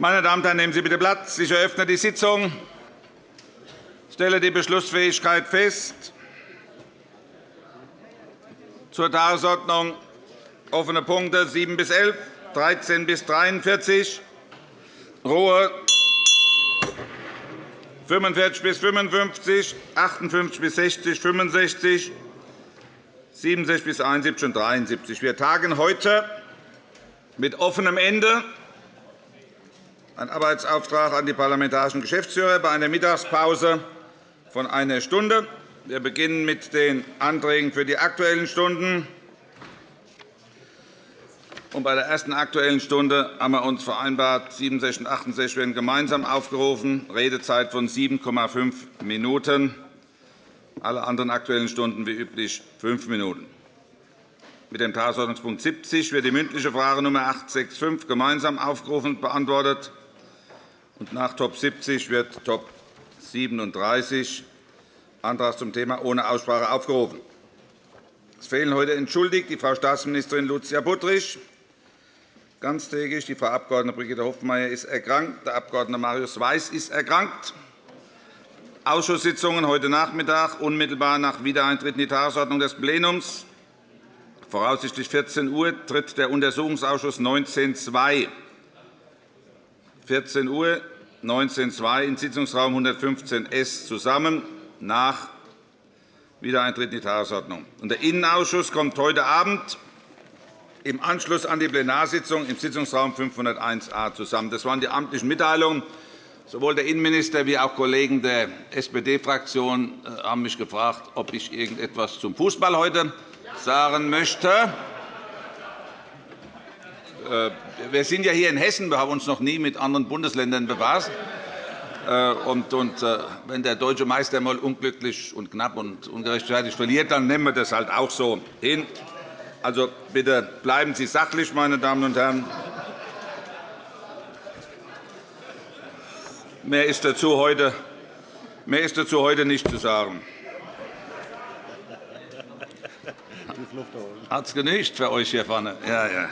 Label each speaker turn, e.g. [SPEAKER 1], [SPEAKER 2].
[SPEAKER 1] Meine Damen und Herren, nehmen Sie bitte Platz. Ich eröffne die Sitzung. Ich stelle die Beschlussfähigkeit fest. Zur Tagesordnung offene Punkte 7 bis 11, 13 bis 43, Ruhe 45 bis 55, 58 bis 60, 65, 67 bis 71 und 73. Wir tagen heute mit offenem Ende. Ein Arbeitsauftrag an die parlamentarischen Geschäftsführer bei einer Mittagspause von einer Stunde. Wir beginnen mit den Anträgen für die Aktuellen Stunden. Und bei der ersten Aktuellen Stunde haben wir uns vereinbart, 67 und 68 werden gemeinsam aufgerufen, Redezeit von 7,5 Minuten. Alle anderen Aktuellen Stunden wie üblich fünf Minuten. Mit dem Tagesordnungspunkt 70 wird die mündliche Frage Nr. 865 gemeinsam aufgerufen und beantwortet. Und nach Top 70 wird Top 37 Antrag zum Thema ohne Aussprache aufgerufen. Es fehlen heute entschuldigt die Frau Staatsministerin Lucia Buttrich, ganztägig, die Frau Abg. Brigitte Hofmeier ist erkrankt, der Abg. Marius Weiß ist erkrankt. Ausschusssitzungen heute Nachmittag, unmittelbar nach Wiedereintritt in die Tagesordnung des Plenums. Voraussichtlich 14 Uhr tritt der Untersuchungsausschuss 19.2 14 Uhr 19.2 in Sitzungsraum 115 S zusammen nach Wiedereintritt in die Tagesordnung. Der Innenausschuss kommt heute Abend im Anschluss an die Plenarsitzung im Sitzungsraum 501a zusammen. Das waren die amtlichen Mitteilungen. Sowohl der Innenminister wie auch Kollegen der SPD-Fraktion äh, haben mich gefragt, ob ich irgendetwas zum Fußball heute sagen möchte. Äh, wir sind ja hier in Hessen. Wir haben uns noch nie mit anderen Bundesländern befasst. Äh, und, äh, wenn der deutsche Meister einmal unglücklich und knapp und ungerechtfertigt verliert, dann nehmen wir das halt auch so hin. Also bitte bleiben Sie sachlich, meine Damen und Herren. Mehr ist dazu heute, mehr ist dazu heute nicht zu sagen. Hat es genügt für euch hier vorne? Ja, ja.